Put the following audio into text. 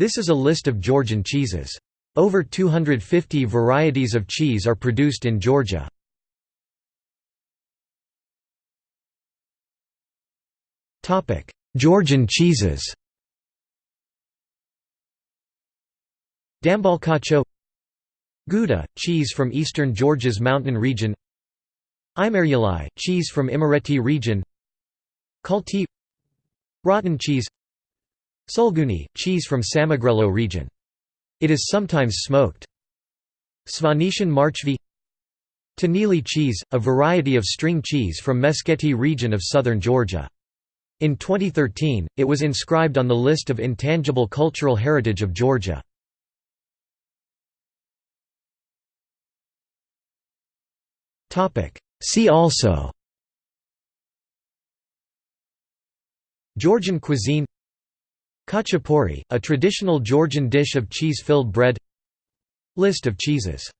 This is a list of Georgian cheeses. Over 250 varieties of cheese are produced in Georgia. Georgian cheeses. Dambalkhacho Guda, cheese from eastern Georgia's mountain region. Imeruli, cheese from Imereti region. Kulti Rotten cheese Sulguni, cheese from Samegrelo region. It is sometimes smoked. Svanetian Marchvi Tenili cheese, a variety of string cheese from Meskheti region of southern Georgia. In 2013, it was inscribed on the list of intangible cultural heritage of Georgia. See also Georgian cuisine Khachapuri, a traditional Georgian dish of cheese-filled bread. List of cheeses